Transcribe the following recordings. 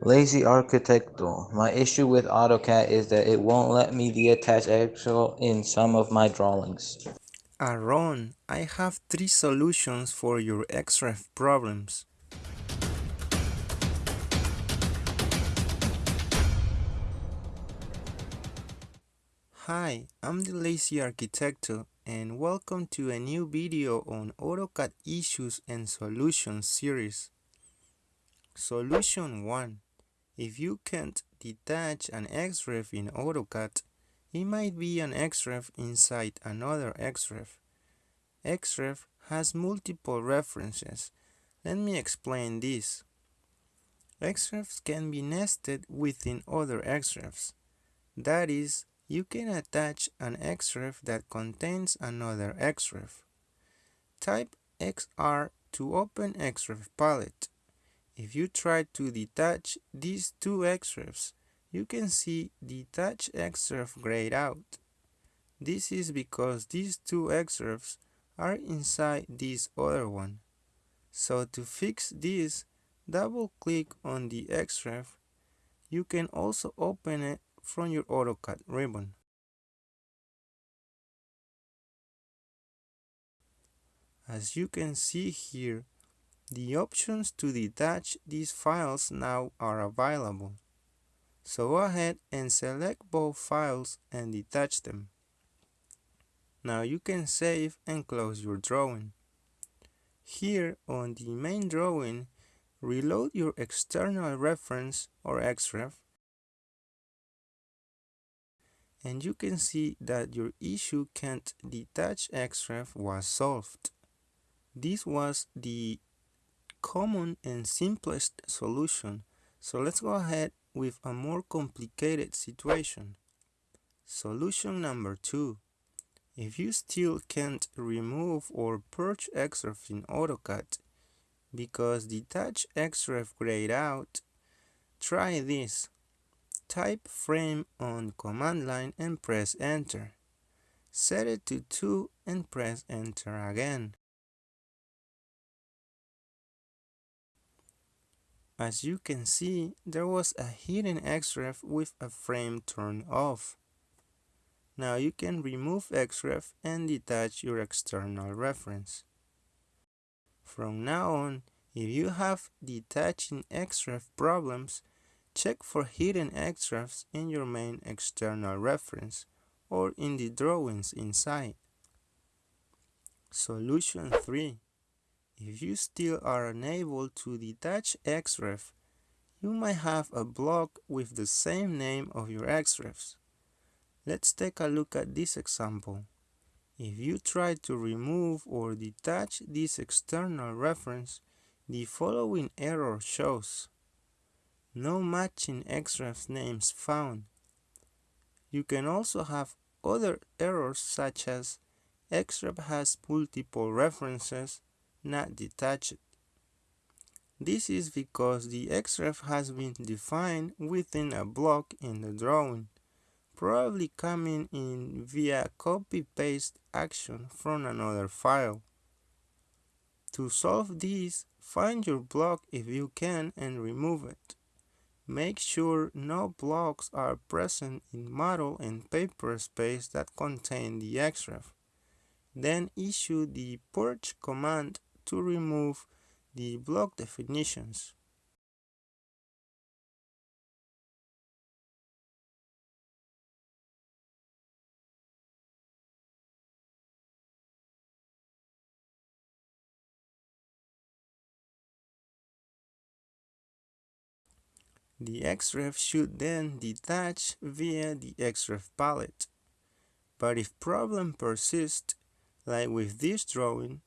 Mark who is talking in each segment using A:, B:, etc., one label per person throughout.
A: Lazy Arquitecto. My issue with AutoCAD is that it won't let me deattach Excel in some of my drawings.
B: Aaron, I have three solutions for your XREF problems. Hi, I'm the Lazy Arquitecto and welcome to a new video on AutoCAD Issues and Solutions series. Solution 1. If you can't detach an XREF in AutoCAD, it might be an XREF inside another XREF. XREF has multiple references. Let me explain this. XREFs can be nested within other XREFs. That is, you can attach an XREF that contains another XREF. Type XR to open XREF palette. If you try to detach these two XREFs, you can see detach XREF grayed out. This is because these two XREFs are inside this other one. So to fix this, double click on the XREF. You can also open it from your AutoCAD ribbon. As you can see here, the options to detach these files now are available. So go ahead and select both files and detach them. Now you can save and close your drawing. Here on the main drawing, reload your external reference or XREF and you can see that your issue can't detach XREF was solved. This was the common and simplest solution. So let's go ahead with a more complicated situation. Solution number two. If you still can't remove or purge XREF in AutoCAD because detach XREF grayed out, try this. Type frame on command line and press enter. Set it to 2 and press enter again. As you can see, there was a hidden XREF with a frame turned off. Now you can remove XREF and detach your external reference. From now on, if you have detaching XREF problems, check for hidden XREFs in your main external reference or in the drawings inside. Solution 3 if you still are unable to detach XREF, you might have a block with the same name of your XREFs. Let's take a look at this example. If you try to remove or detach this external reference, the following error shows. No matching XREF names found. You can also have other errors such as XREF has multiple references not detached. This is because the XREF has been defined within a block in the drawing, probably coming in via copy-paste action from another file. To solve this, find your block if you can and remove it. Make sure no blocks are present in model and paper space that contain the XREF. Then issue the purge command to remove the block definitions. The XREF should then detach via the XREF palette. But if problem persists, like with this drawing,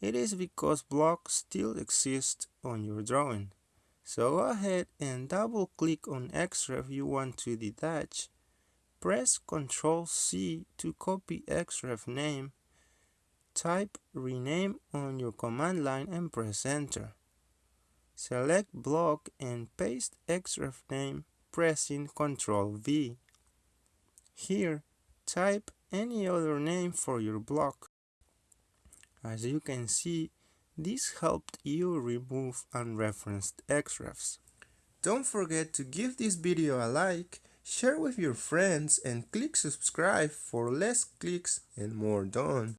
B: it is because blocks still exist on your drawing. So go ahead and double click on XREF you want to detach. Press Ctrl C to copy XREF name. Type rename on your command line and press enter. Select block and paste XREF name pressing Ctrl V. Here, type any other name for your block. As you can see, this helped you remove unreferenced XREFs. Don't forget to give this video a like, share with your friends and click subscribe for less clicks and more done.